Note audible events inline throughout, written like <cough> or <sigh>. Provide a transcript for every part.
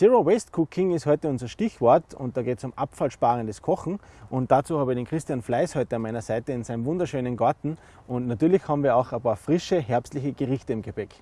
Zero Waste Cooking ist heute unser Stichwort und da geht es um abfallsparendes Kochen. Und dazu habe ich den Christian Fleiß heute an meiner Seite in seinem wunderschönen Garten. Und natürlich haben wir auch ein paar frische, herbstliche Gerichte im Gepäck.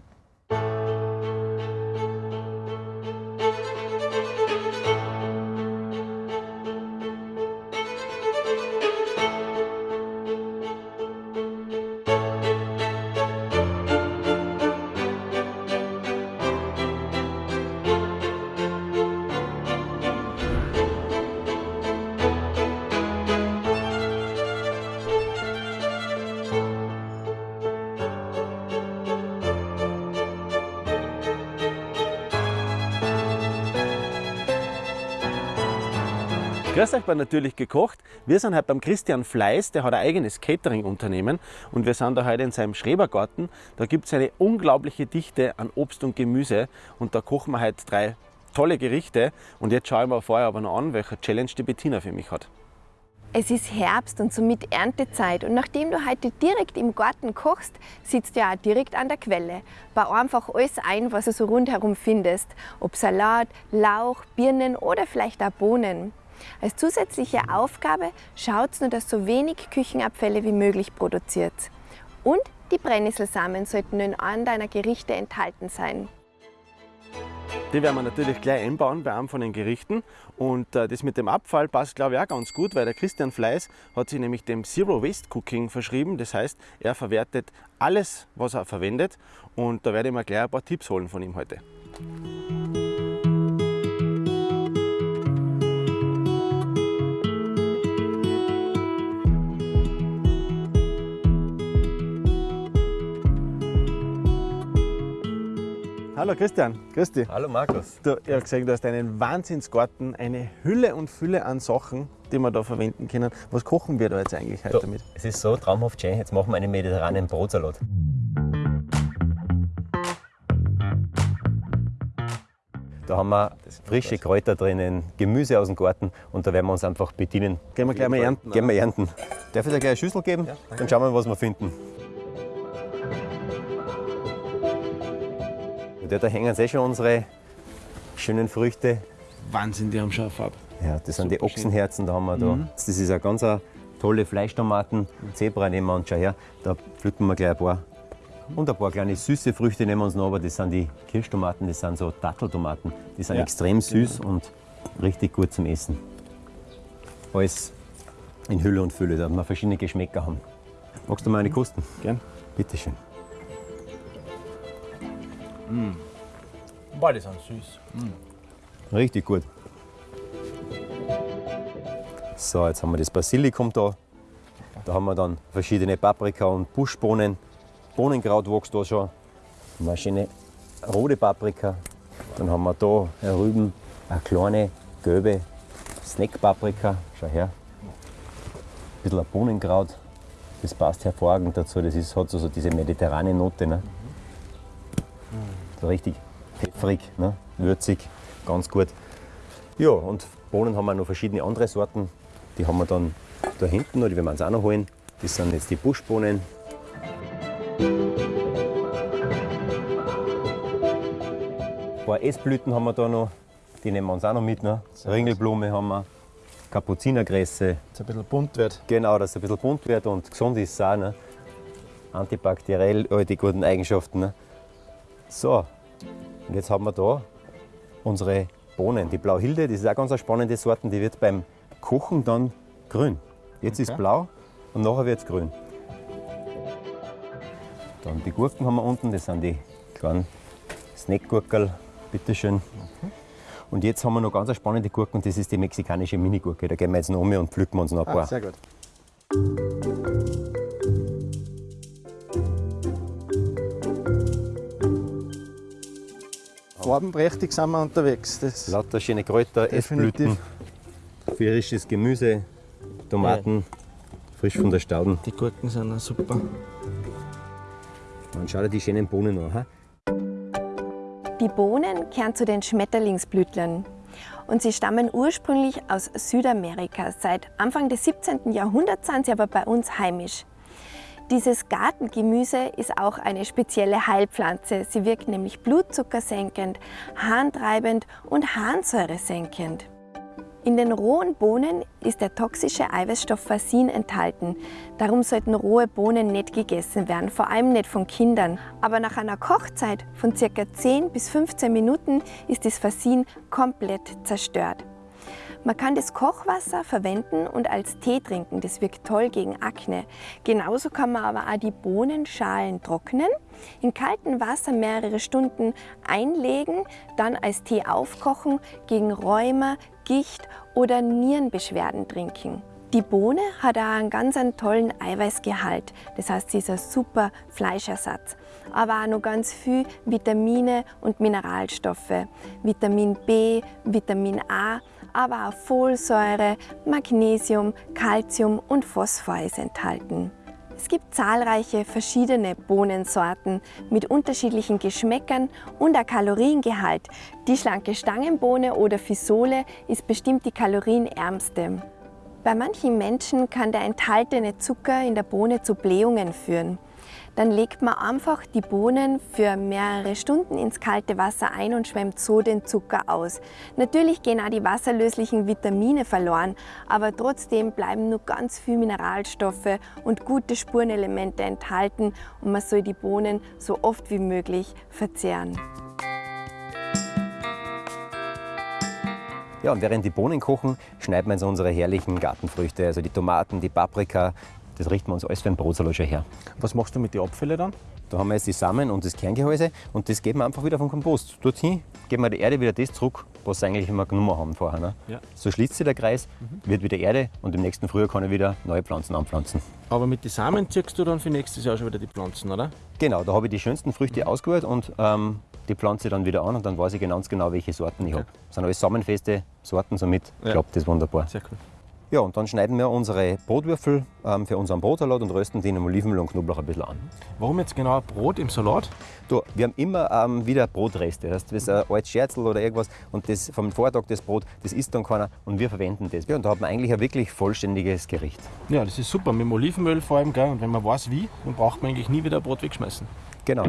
Grüß euch bei Natürlich gekocht. Wir sind heute beim Christian Fleiß, der hat ein eigenes Catering-Unternehmen und wir sind da heute in seinem Schrebergarten. Da gibt es eine unglaubliche Dichte an Obst und Gemüse und da kochen wir heute drei tolle Gerichte. Und jetzt schauen wir vorher aber noch an, welche Challenge die Bettina für mich hat. Es ist Herbst und somit Erntezeit und nachdem du heute direkt im Garten kochst, sitzt du ja auch direkt an der Quelle. Bau einfach alles ein, was du so rundherum findest, ob Salat, Lauch, Birnen oder vielleicht auch Bohnen. Als zusätzliche Aufgabe schaut nur, dass so wenig Küchenabfälle wie möglich produziert. Und die Brennnesselsamen sollten in einem deiner Gerichte enthalten sein. Die werden wir natürlich gleich einbauen bei einem von den Gerichten. Und äh, das mit dem Abfall passt, glaube ich, auch ganz gut, weil der Christian Fleiß hat sich nämlich dem Zero Waste Cooking verschrieben. Das heißt, er verwertet alles, was er verwendet. Und da werde ich mir gleich ein paar Tipps holen von ihm heute. Hallo Christian, grüß dich. Hallo Markus. Du, ich habe gesehen, du hast einen Wahnsinnsgarten, eine Hülle und Fülle an Sachen, die wir da verwenden können. Was kochen wir da jetzt eigentlich heute Du, damit? es ist so traumhaft schön, jetzt machen wir einen mediterranen Brotsalat. Da haben wir frische Kräuter drinnen, Gemüse aus dem Garten und da werden wir uns einfach bedienen. Gehen wir gleich mal ernten. Gehen wir ernten. Darf ich dir gleich eine Schüssel geben? Dann schauen wir, was wir finden. Und da hängen eh schon unsere schönen Früchte. Wahnsinn, die haben eine Farbe. Ja, das sind die Super. Ochsenherzen, da haben wir da. Das ist eine ganz tolle Fleischtomaten. Zebra nehmen wir uns schon her. Da pflücken wir gleich ein paar. Und ein paar kleine süße Früchte nehmen wir uns noch, aber das sind die Kirschtomaten, das sind so Datteltomaten. Die sind Ja, extrem süß und richtig gut zum Essen. Alles in Hülle und Fülle, da wir verschiedene Geschmäcker haben. Magst du mal eine kosten? Gern. Bitteschön. Boah, die sind süß. Richtig gut. So, jetzt haben wir das Basilikum da. Da haben wir dann verschiedene Paprika und Buschbohnen. Bohnenkraut wächst da schon. Eine schöne rote Paprika. Dann haben wir da Rüben, eine kleine gelbe Snackpaprika. Schau her. Ein bisschen Bohnenkraut. Das passt hervorragend dazu. Das ist, hat so, so diese mediterrane Note. Ne? So richtig pfeffrig, ne? würzig, ganz gut. Ja, und Bohnen haben wir noch verschiedene andere Sorten. Die haben wir dann da hinten, oder die werden wir uns auch noch holen. Das sind jetzt die Buschbohnen. Ein paar Essblüten haben wir da noch, die nehmen wir uns auch noch mit. Ne? Ringelblume haben wir, Kapuzinergräse. Dass es ein bisschen bunt wird. Genau, dass es ein bisschen bunt wird und gesund ist es auch. Ne? Antibakteriell, all die guten Eigenschaften. Ne? So, und jetzt haben wir da unsere Bohnen. Die Blauhilde, das ist auch ganz eine spannende Sorte, die wird beim Kochen dann grün. Jetzt ist Okay. blau und nachher wird es grün. Dann die Gurken haben wir unten, das sind die kleinen Snackgurkel, bitteschön. Und jetzt haben wir noch ganz eine spannende Gurke und das ist die mexikanische Minigurke. Da gehen wir jetzt noch um und pflücken wir uns noch ein Ah, paar. sehr gut. Farbenprächtig sind wir unterwegs. Das Lauter schöne Kräuter. Essblüten, frisches Gemüse, Tomaten, frisch von der Stauden. die Gurken sind auch super. Und schau dir die schönen Bohnen an. Ha? Die Bohnen gehören zu den Schmetterlingsblütlern. Und sie stammen ursprünglich aus Südamerika. Seit Anfang des 17. Jahrhunderts sind sie aber bei uns heimisch. Dieses Gartengemüse ist auch eine spezielle Heilpflanze. Sie wirkt nämlich blutzuckersenkend, harntreibend und harnsäuresenkend. In den rohen Bohnen ist der toxische Eiweißstoff Fasin enthalten. Darum sollten rohe Bohnen nicht gegessen werden, vor allem nicht von Kindern. Aber nach einer Kochzeit von ca. 10 bis 15 Minuten ist das Fasin komplett zerstört. Man kann das Kochwasser verwenden und als Tee trinken. Das wirkt toll gegen Akne. Genauso kann man aber auch die Bohnenschalen trocknen, in kaltem Wasser mehrere Stunden einlegen, dann als Tee aufkochen, gegen Rheuma, Gicht oder Nierenbeschwerden trinken. Die Bohne hat auch einen ganz einen tollen Eiweißgehalt. Das heißt, sie ist ein super Fleischersatz. Aber auch noch ganz viel Vitamine und Mineralstoffe. Vitamin B, Vitamin A, aber auch Folsäure, Magnesium, Calcium und Phosphor ist enthalten. Es gibt zahlreiche verschiedene Bohnensorten mit unterschiedlichen Geschmäckern und ein Kaloriengehalt. Die schlanke Stangenbohne oder Fisole ist bestimmt die kalorienärmste. Bei manchen Menschen kann der enthaltene Zucker in der Bohne zu Blähungen führen. Dann legt man einfach die Bohnen für mehrere Stunden ins kalte Wasser ein und schwemmt so den Zucker aus. Natürlich gehen auch die wasserlöslichen Vitamine verloren, aber trotzdem bleiben nur ganz viele Mineralstoffe und gute Spurenelemente enthalten und man soll die Bohnen so oft wie möglich verzehren. Ja, und während die Bohnen kochen, schneiden wir uns unsere herrlichen Gartenfrüchte, also die Tomaten, die Paprika, das richten wir uns alles für einen Brotsalat schon her. Was machst du mit den Abfällen dann? Da haben wir jetzt die Samen und das Kerngehäuse und das geben wir einfach wieder vom Kompost. Dorthin geben wir der Erde wieder das zurück, was sie eigentlich immer genommen haben vorher. Ne? Ja. So schließt sich der Kreis, wird wieder Erde und im nächsten Frühjahr kann ich wieder neue Pflanzen anpflanzen. Aber mit den Samen ziehst du dann für nächstes Jahr schon wieder die Pflanzen, oder? Genau, da habe ich die schönsten Früchte ausgewählt und ähm, die pflanze ich dann wieder an und dann weiß ich ganz genau, welche Sorten ich Okay. habe. Das sind alles samenfeste Sorten, somit Ja. klappt das wunderbar. Sehr cool. Ja, und dann schneiden wir unsere Brotwürfel ähm, für unseren Brotsalat und rösten die in Olivenöl und Knoblauch ein bisschen an. Warum jetzt genau Brot im Salat? Du, wir haben immer ähm, wieder Brotreste. Das ist ein altes Scherzel oder irgendwas und das vom Vortag das Brot, das isst dann keiner und wir verwenden das. Ja, und da hat man eigentlich ein wirklich vollständiges Gericht. Ja, das ist super, mit dem Olivenöl vor allem. Gell? Und wenn man weiß wie, dann braucht man eigentlich nie wieder Brot wegschmeißen. Genau.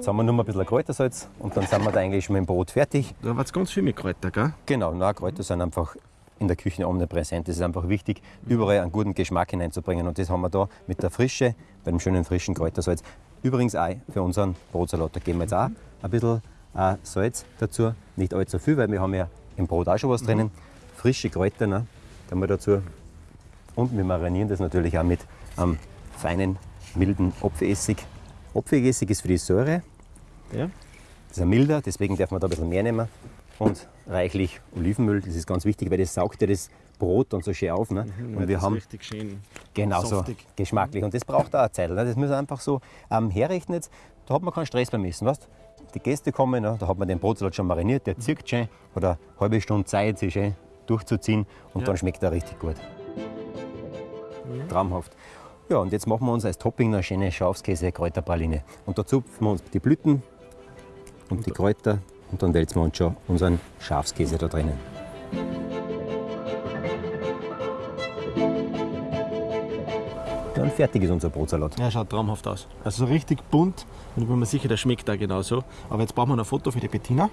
Jetzt haben wir nur mal ein bisschen Kräutersalz und dann sind wir da eigentlich schon mit dem Brot fertig. Da war ganz viel mit Kräuter, gell? Genau, na, Kräuter sind einfach in der Küche omnipräsent. Es ist einfach wichtig, überall einen guten Geschmack hineinzubringen. Und das haben wir da mit der Frische, bei dem schönen frischen Kräutersalz. Übrigens auch für unseren Brotsalat. Da geben wir jetzt auch ein bisschen äh, Salz dazu. Nicht allzu viel, weil wir haben ja im Brot auch schon was drinnen. Frische Kräuter ne, geben wir dazu. Und wir marinieren das natürlich auch mit einem feinen, milden Apfelessig. Apfelessig ist für die Säure. Ja. Das ist ein milder, deswegen darf man da ein bisschen mehr nehmen. Und reichlich Olivenöl, das ist ganz wichtig, weil das saugt ja das Brot dann so schön auf. Ne? Und wir haben richtig schön genau so geschmacklich. Und das braucht auch eine Zeit. Ne? Das muss man einfach so ähm, herrichten. Jetzt, da hat man keinen Stress beim Essen. Weißt? Die Gäste kommen, ne? da hat man den Brotsalat schon mariniert, der zirkt schön. Hat eine halbe Stunde Zeit, sich schön durchzuziehen. Und Ja. dann schmeckt er richtig gut. Traumhaft. Ja, und jetzt machen wir uns als Topping noch eine schöne Schafskäse-Kräuterpraline. Und da zupfen wir uns die Blüten und die Kräuter und dann wälzen wir uns schon unseren Schafskäse da drinnen. Dann fertig ist unser Brotsalat. Ja, schaut traumhaft aus. Also so richtig bunt und ich bin mir sicher, der schmeckt da genauso. Aber jetzt brauchen wir noch ein Foto für die Bettina.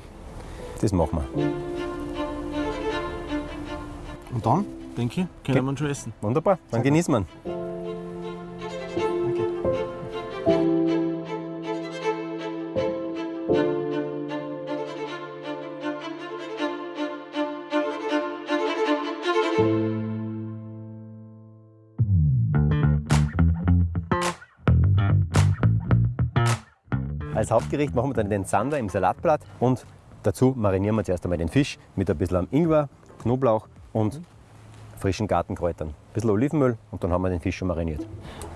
Das machen wir. Und dann, denke ich, können wir ihn schon essen. Wunderbar, dann genießen wir Als Hauptgericht machen wir dann den Zander im Salatblatt und dazu marinieren wir zuerst einmal den Fisch mit ein bisschen Ingwer, Knoblauch und frischen Gartenkräutern. Ein bisschen Olivenöl und dann haben wir den Fisch schon mariniert.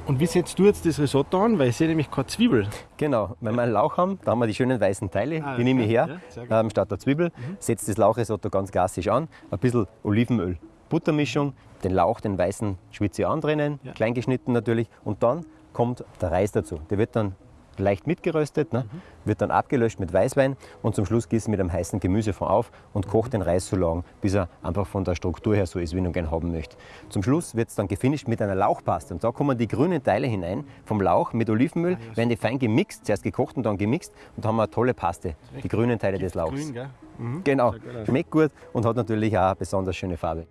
Und wie setzt du jetzt das Risotto an? Weil ich sehe nämlich keine Zwiebel. Genau, wenn wir einen Lauch haben, da haben wir die schönen weißen Teile, Ah, die nehme ich her, Ja, ähm, statt der Zwiebel. Setzt das Lauchrisotto ganz klassisch an, ein bisschen Olivenöl, Buttermischung, den Lauch, den weißen schwitze ich an drinnen, Ja. klein geschnitten natürlich. Und dann kommt der Reis dazu. Der wird dann leicht mitgeröstet, ne? wird dann abgelöscht mit Weißwein und zum Schluss gießen mit einem heißen Gemüsefond auf und kocht den Reis so lang, bis er einfach von der Struktur her so ist, wie man gerne haben möchte. Zum Schluss wird es dann gefinisht mit einer Lauchpaste und da kommen die grünen Teile hinein vom Lauch mit Olivenöl, werden die fein gemixt, zuerst gekocht und dann gemixt und haben wir eine tolle Paste, die grünen Teile des Lauchs. Grün, gell? Mhm. Genau, schmeckt gut und hat natürlich auch eine besonders schöne Farbe.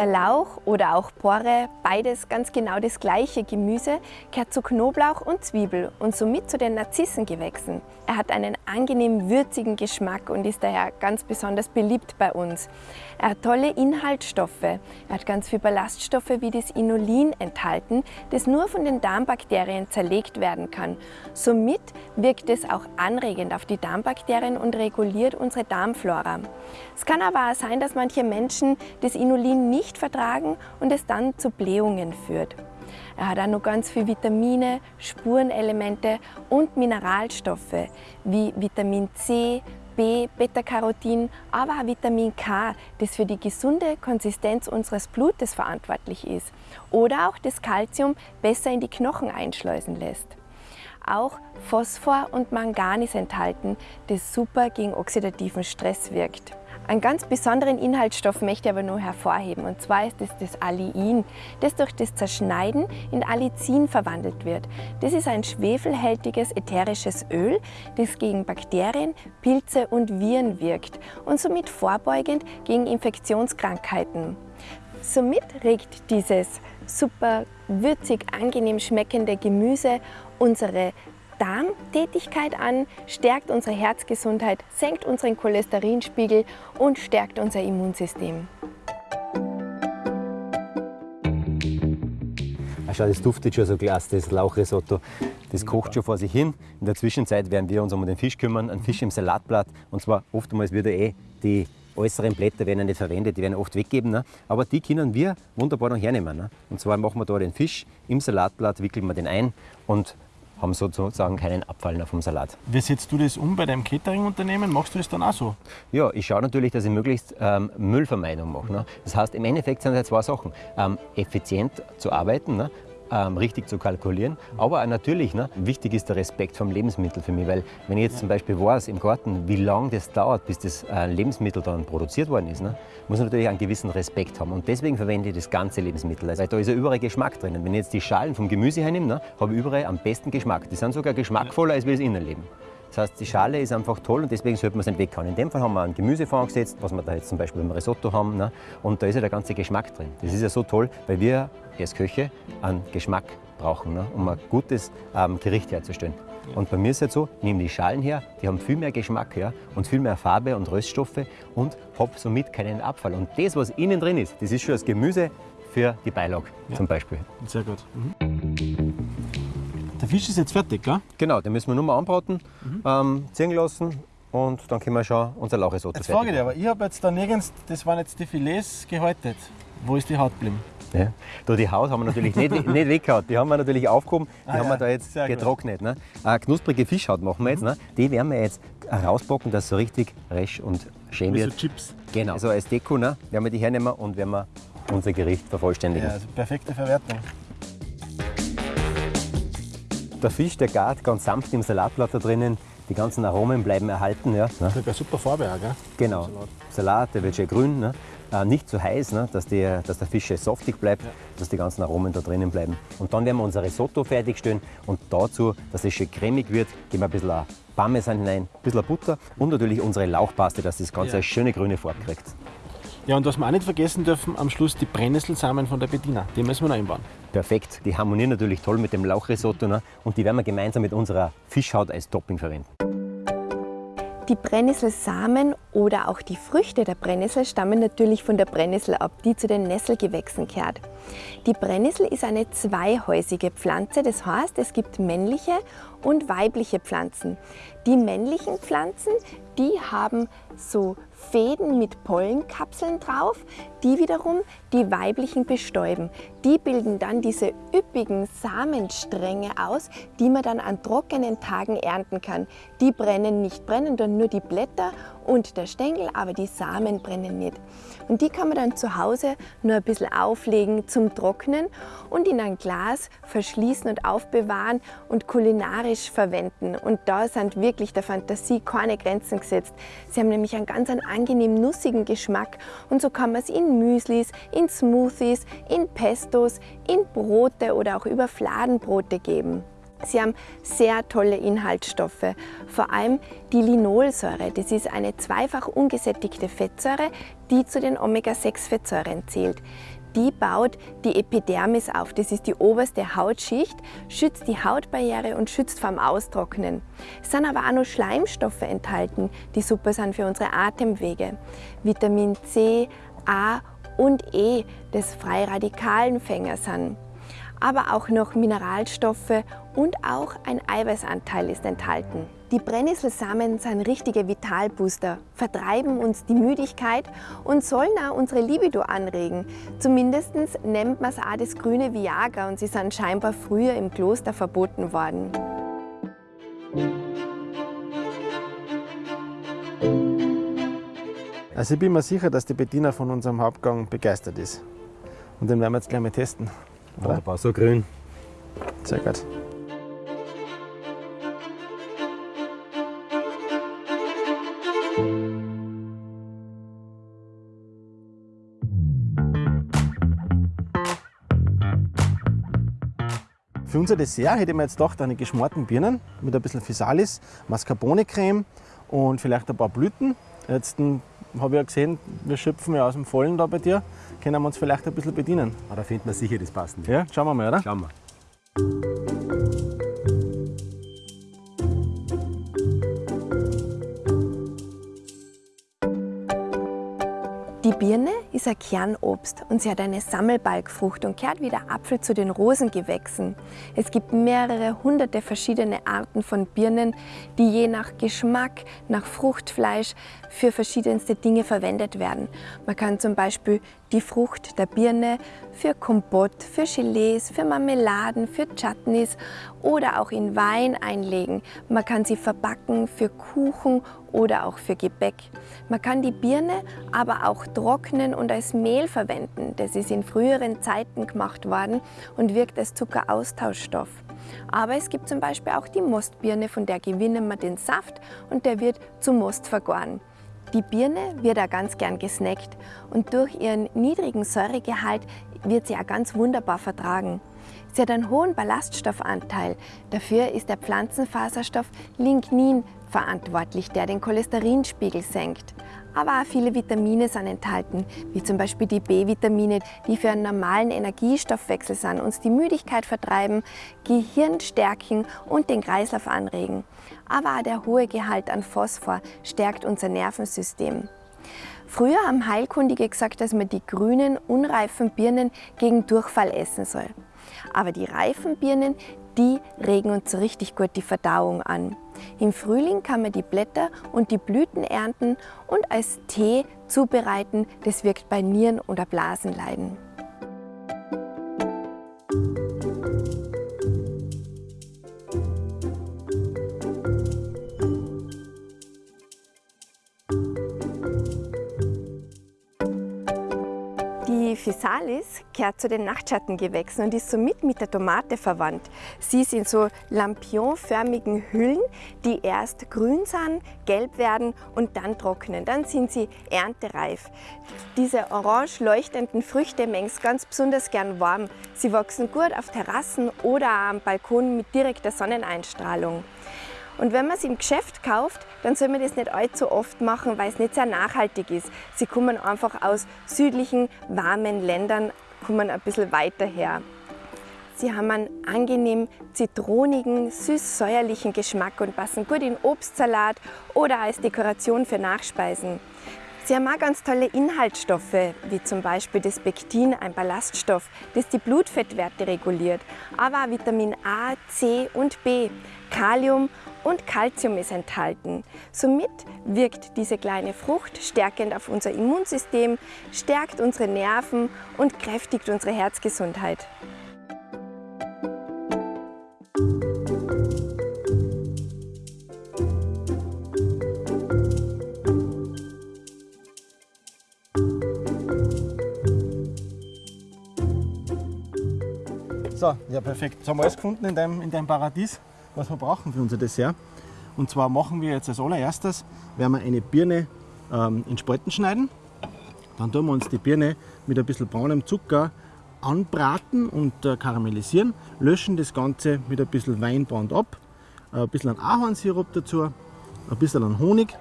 Der Lauch oder auch Porre, beides ganz genau das gleiche Gemüse, gehört zu Knoblauch und Zwiebel und somit zu den Narzissengewächsen. Er hat einen angenehm würzigen Geschmack und ist daher ganz besonders beliebt bei uns. Er hat tolle Inhaltsstoffe. Er hat ganz viele Ballaststoffe wie das Inulin enthalten, das nur von den Darmbakterien zerlegt werden kann. Somit wirkt es auch anregend auf die Darmbakterien und reguliert unsere Darmflora. Es kann aber auch sein, dass manche Menschen das Inulin nicht vertragen und es dann zu Blähungen führt. Er hat auch noch ganz viele Vitamine, Spurenelemente und Mineralstoffe wie Vitamin C, B, Beta-Carotin, aber auch Vitamin K, das für die gesunde Konsistenz unseres Blutes verantwortlich ist. Oder auch das Kalzium besser in die Knochen einschleusen lässt. Auch Phosphor und Mangan ist enthalten, das super gegen oxidativen Stress wirkt. Einen ganz besonderen Inhaltsstoff möchte ich aber nur hervorheben, und zwar ist es das Aliin, das durch das Zerschneiden in Allicin verwandelt wird. Das ist ein schwefelhältiges ätherisches Öl, das gegen Bakterien, Pilze und Viren wirkt und somit vorbeugend gegen Infektionskrankheiten. Somit regt dieses super würzig, angenehm schmeckende Gemüse unsere Darmtätigkeit an, stärkt unsere Herzgesundheit, senkt unseren Cholesterinspiegel und stärkt unser Immunsystem. Ah, schau, das duftet schon so klasse, das Lauchrisotto. Das kocht schon vor sich hin. In der Zwischenzeit werden wir uns um den Fisch kümmern, einen Fisch im Salatblatt. Und zwar oftmals wird ja eh die äußeren Blätter werden ja nicht verwendet, die werden oft weggeben. Ne? Aber die können wir wunderbar noch hernehmen. Ne? Und zwar machen wir da den Fisch im Salatblatt, wickeln wir den ein und haben sozusagen keinen Abfall mehr vom Salat. Wie setzt du das um bei deinem Catering-Unternehmen? Machst du das dann auch so? Ja, ich schaue natürlich, dass ich möglichst ähm, Müllvermeidung mache. Ne? Das heißt, im Endeffekt sind es zwei Sachen. Ähm, effizient zu arbeiten, ne? Ähm, richtig zu kalkulieren, aber natürlich, ne? wichtig ist der Respekt vom Lebensmittel für mich, weil wenn ich jetzt zum Beispiel weiß im Garten, wie lange das dauert, bis das äh, Lebensmittel dann produziert worden ist, ne? muss man natürlich einen gewissen Respekt haben und deswegen verwende ich das ganze Lebensmittel, also, weil da ist ja überall Geschmack drinnen. Wenn ich jetzt die Schalen vom Gemüse hernehme, ne? habe ich überall am besten Geschmack. Die sind sogar geschmackvoller als wie das Innenleben. Das heißt, die Schale ist einfach toll und deswegen sollte man es nicht weghauen. In dem Fall haben wir einen Gemüsefond gesetzt, was wir da jetzt zum Beispiel beim Risotto haben. Ne? Und da ist ja der ganze Geschmack drin. Das ist ja so toll, weil wir als Köche einen Geschmack brauchen, ne? um ein gutes ähm, Gericht herzustellen. Und bei mir ist es so, ich nehme die Schalen her, die haben viel mehr Geschmack ja, und viel mehr Farbe und Röststoffe und habe somit keinen Abfall. Und das, was innen drin ist, das ist schon das Gemüse für die Beilage zum Beispiel. Sehr gut. Mhm. Der Fisch ist jetzt fertig, gell? Genau, den müssen wir nur mal anbraten, ähm, ziehen lassen und dann können wir schon unser Lauchrisotto Jetzt frage ich dich aber, ich habe jetzt da nirgends, das waren jetzt die Filets gehäutet. Wo ist die Haut geblieben? Ja. Da die Haut haben wir natürlich nicht, <laughs> nicht weggehauen. Die haben wir natürlich aufgehoben, die Ah, haben ja. wir da jetzt Sehr getrocknet. Ne? Eine knusprige Fischhaut machen wir jetzt. Ne? Die werden wir jetzt rauspacken, dass es so richtig resch und schön Wie so wird. Chips. Genau. Also als Deko ne? werden wir die hernehmen und werden wir unser Gericht vervollständigen. Ja, also perfekte Verwertung. Der Fisch, der gart ganz sanft im Salatblatt da drinnen. Die ganzen Aromen bleiben erhalten. Ja? Ne? Sogar super Farbe auch, gell? Genau. Salat. Salat, der wird schön grün. Ne? Äh, nicht zu heiß, ne? dass, die, dass der Fisch saftig bleibt, dass die ganzen Aromen da drinnen bleiben. Und dann werden wir unser Risotto fertigstellen und dazu, dass es schön cremig wird, geben wir ein bisschen Parmesan hinein, ein bisschen Butter und natürlich unsere Lauchpaste, dass das Ganze Ja. eine schöne grüne Farbe kriegt. Ja, und was wir auch nicht vergessen dürfen, am Schluss die Brennnesselsamen von der Bediener. Die müssen wir noch einbauen. Perfekt, die harmonieren natürlich toll mit dem Lauchrisotto ne? und die werden wir gemeinsam mit unserer Fischhaut als Topping verwenden. Die Brennnesselsamen oder auch die Früchte der Brennnessel stammen natürlich von der Brennnessel ab, die zu den Nesselgewächsen gehört. Die Brennnessel ist eine zweihäusige Pflanze, das heißt, es gibt männliche und weibliche Pflanzen. Die männlichen Pflanzen, die haben so Fäden mit Pollenkapseln drauf, die wiederum die weiblichen bestäuben. Die bilden dann diese üppigen Samenstränge aus, die man dann an trockenen Tagen ernten kann. Die brennen nicht, brennen dann nur die Blätter und der Stängel, aber die Samen brennen nicht. Und die kann man dann zu Hause nur ein bisschen auflegen zum Trocknen und in ein Glas verschließen und aufbewahren und kulinarisch verwenden. Und da sind wirklich der Fantasie keine Grenzen gesetzt. Sie haben nämlich einen ganz einen angenehm nussigen Geschmack und so kann man es in Müslis, in Smoothies, in Pestos, in Brote oder auch über Fladenbrote geben. Sie haben sehr tolle Inhaltsstoffe, vor allem die Linolsäure. Das ist eine zweifach ungesättigte Fettsäure, die zu den Omega-6-Fettsäuren zählt. Die baut die Epidermis auf, das ist die oberste Hautschicht, schützt die Hautbarriere und schützt vom Austrocknen. Es sind aber auch noch Schleimstoffe enthalten, die super sind für unsere Atemwege. Vitamin C, A und E, das freie Radikalenfänger sind aber auch noch Mineralstoffe und auch ein Eiweißanteil ist enthalten. Die Brennnesselsamen sind richtige Vitalbooster, vertreiben uns die Müdigkeit und sollen auch unsere Libido anregen. Zumindest nennt man es auch das grüne Viagra und sie sind scheinbar früher im Kloster verboten worden. Also ich bin mir sicher, dass die Bettina von unserem Hauptgang begeistert ist. Und den werden wir jetzt gleich mal testen. Wunderbar, so grün. Sehr gut. Für unser Dessert hätte ich mir jetzt gedacht, eine geschmorten Birnen mit ein bisschen Physalis, Mascarpone-Creme und vielleicht ein paar Blüten. Jetzt hm, habe ich ja gesehen, wir schöpfen ja aus dem Vollen da bei dir. Können wir uns vielleicht ein bisschen bedienen? Ah, da finden wir sicher das Passende. Ja, schauen wir mal, oder? Schauen wir. Die Birne ist ein Kernobst und sie hat eine Sammelbalgfrucht und kehrt wie der Apfel zu den Rosengewächsen. Es gibt mehrere hunderte verschiedene Arten von Birnen, die je nach Geschmack, nach Fruchtfleisch für verschiedenste Dinge verwendet werden. Man kann zum Beispiel die Frucht der Birne für Kompott, für Gelees, für Marmeladen, für Chutneys oder auch in Wein einlegen. Man kann sie verbacken für Kuchen oder auch für Gebäck. Man kann die Birne aber auch trocknen und als Mehl verwenden. Das ist in früheren Zeiten gemacht worden und wirkt als Zuckeraustauschstoff. Aber es gibt zum Beispiel auch die Mostbirne, von der gewinnen wir den Saft und der wird zu Most vergoren. Die Birne wird auch ganz gern gesnackt und durch ihren niedrigen Säuregehalt wird sie auch ganz wunderbar vertragen. Sie hat einen hohen Ballaststoffanteil. Dafür ist der Pflanzenfaserstoff Lignin verantwortlich, der den Cholesterinspiegel senkt. Aber auch viele Vitamine sind enthalten, wie zum Beispiel die B-Vitamine, die für einen normalen Energiestoffwechsel sind, uns die Müdigkeit vertreiben, Gehirn stärken und den Kreislauf anregen. Aber auch der hohe Gehalt an Phosphor stärkt unser Nervensystem. Früher haben Heilkundige gesagt, dass man die grünen, unreifen Birnen gegen Durchfall essen soll. Aber die reifen Birnen, die regen uns so richtig gut die Verdauung an. Im Frühling kann man die Blätter und die Blüten ernten und als Tee zubereiten. Das wirkt bei Nieren- oder Blasenleiden. Die Physalis gehört zu den Nachtschattengewächsen und ist somit mit der Tomate verwandt. Sie ist in so lampionförmigen Hüllen, die erst grün sind, gelb werden und dann trocknen. Dann sind sie erntereif. Diese orange leuchtenden Früchte mengen ganz besonders gern warm. Sie wachsen gut auf Terrassen oder am Balkon mit direkter Sonneneinstrahlung. Und wenn man es im Geschäft kauft, dann soll man das nicht allzu oft machen, weil es nicht sehr nachhaltig ist. Sie kommen einfach aus südlichen, warmen Ländern, kommen ein bisschen weiter her. Sie haben einen angenehm zitronigen, süß-säuerlichen Geschmack und passen gut in Obstsalat oder als Dekoration für Nachspeisen. Sie haben auch ganz tolle Inhaltsstoffe, wie zum Beispiel das Pektin, ein Ballaststoff, das die Blutfettwerte reguliert, aber auch Vitamin A, C und B, Kalium und Calcium ist enthalten. Somit wirkt diese kleine Frucht stärkend auf unser Immunsystem, stärkt unsere Nerven und kräftigt unsere Herzgesundheit. So, ja perfekt. Jetzt haben wir alles gefunden in deinem, in deinem Paradies, was wir brauchen für unser Dessert. Und zwar machen wir jetzt als allererstes, werden wir eine Birne ähm, in Spalten schneiden. Dann tun wir uns die Birne mit ein bisschen braunem Zucker anbraten und äh, karamellisieren, löschen das Ganze mit ein bisschen Weinbrand ab, äh, ein bisschen Ahornsirup dazu, ein bisschen Honig.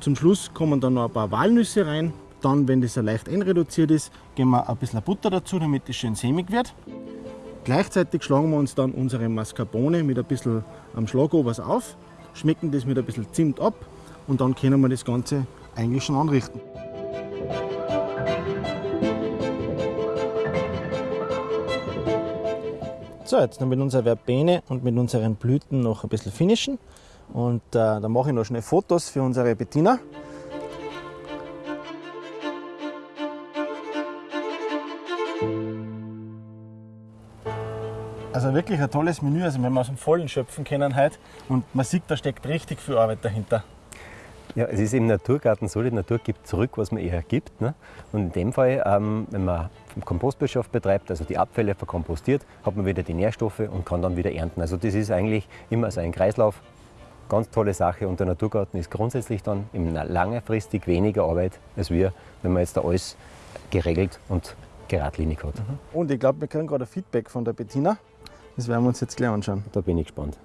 Zum Schluss kommen dann noch ein paar Walnüsse rein. Dann, wenn das leicht einreduziert ist, geben wir ein bisschen Butter dazu, damit es schön sämig wird. Gleichzeitig schlagen wir uns dann unsere Mascarpone mit ein bisschen am Schlagobers auf, schmecken das mit ein bisschen Zimt ab und dann können wir das Ganze eigentlich schon anrichten. So, jetzt noch mit unserer Verbene und mit unseren Blüten noch ein bisschen finishen. Und äh, dann mache ich noch schnell Fotos für unsere Bettina. Also wirklich ein tolles Menü, also wenn wir aus dem Vollen schöpfen können heute. Und man sieht, da steckt richtig viel Arbeit dahinter. Ja, es ist im Naturgarten so, die Natur gibt zurück, was man ihr gibt. Ne? Und in dem Fall, ähm, wenn man Kompostwirtschaft betreibt, also die Abfälle verkompostiert, hat man wieder die Nährstoffe und kann dann wieder ernten. Also das ist eigentlich immer so ein Kreislauf. Ganz tolle Sache und der Naturgarten ist grundsätzlich dann im langfristig weniger Arbeit als wir, wenn man jetzt da alles geregelt und geradlinig hat. Mhm. Und ich glaube, wir kriegen gerade Feedback von der Bettina. Das werden wir uns jetzt gleich anschauen. Da bin ich gespannt.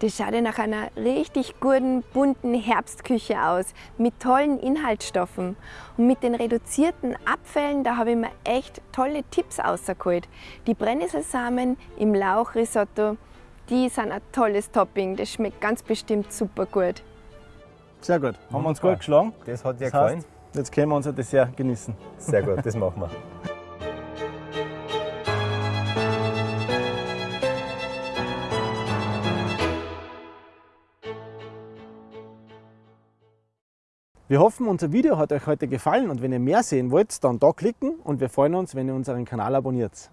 Das schaut ja nach einer richtig guten, bunten Herbstküche aus, mit tollen Inhaltsstoffen. Und mit den reduzierten Abfällen, da habe ich mir echt tolle Tipps rausgeholt. Die Brennnesselsamen im Lauchrisotto, die sind ein tolles Topping. Das schmeckt ganz bestimmt super gut. Sehr gut. Haben wir uns gut geschlagen. Das hat dir das gefallen. Heißt, jetzt können wir unser Dessert genießen. Sehr gut, das machen wir. Wir hoffen, unser Video hat euch heute gefallen und wenn ihr mehr sehen wollt, dann da klicken und wir freuen uns, wenn ihr unseren Kanal abonniert.